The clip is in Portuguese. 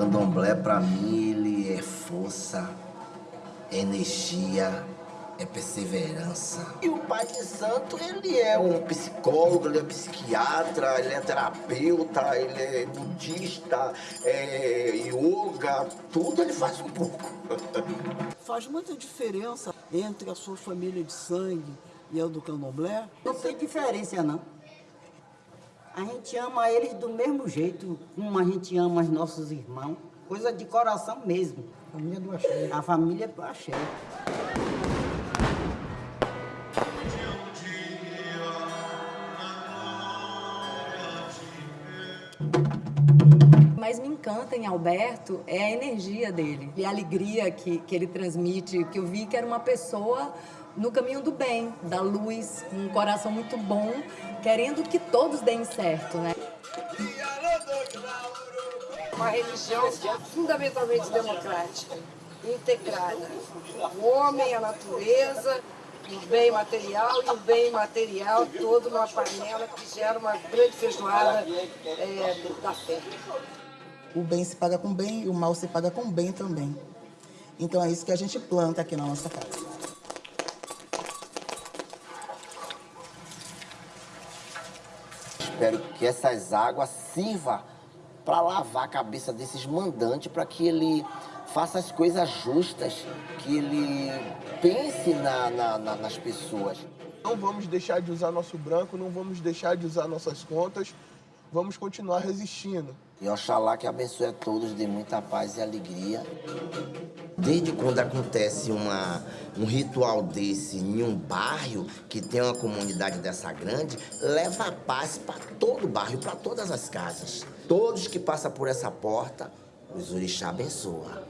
Candomblé, para mim, ele é força, é energia, é perseverança. E o Pai de Santo, ele é um psicólogo, ele é psiquiatra, ele é terapeuta, ele é budista, é yoga, tudo ele faz um pouco. Faz muita diferença entre a sua família de sangue e a do candomblé? Não tem diferença, não. A gente ama eles do mesmo jeito, como a gente ama os nossos irmãos. Coisa de coração mesmo. A família do axé. A família do axé. Mais me encanta em Alberto é a energia dele e a alegria que, que ele transmite, que eu vi que era uma pessoa no caminho do bem, da luz, um coração muito bom, querendo que todos deem certo, né? Uma religião fundamentalmente democrática, integrada. O homem, a natureza, o bem material e o bem imaterial, todo numa panela que gera uma grande feijoada é, da fé. O bem se paga com bem e o mal se paga com bem também. Então é isso que a gente planta aqui na nossa casa. Espero que essas águas sirvam para lavar a cabeça desses mandantes, para que ele faça as coisas justas, que ele pense na, na, na, nas pessoas. Não vamos deixar de usar nosso branco, não vamos deixar de usar nossas contas, vamos continuar resistindo. E Oxalá que abençoe a todos, dê muita paz e alegria. Desde quando acontece uma, um ritual desse em um bairro, que tem uma comunidade dessa grande, leva a paz para todo o bairro, para todas as casas. Todos que passam por essa porta, os orixá abençoa.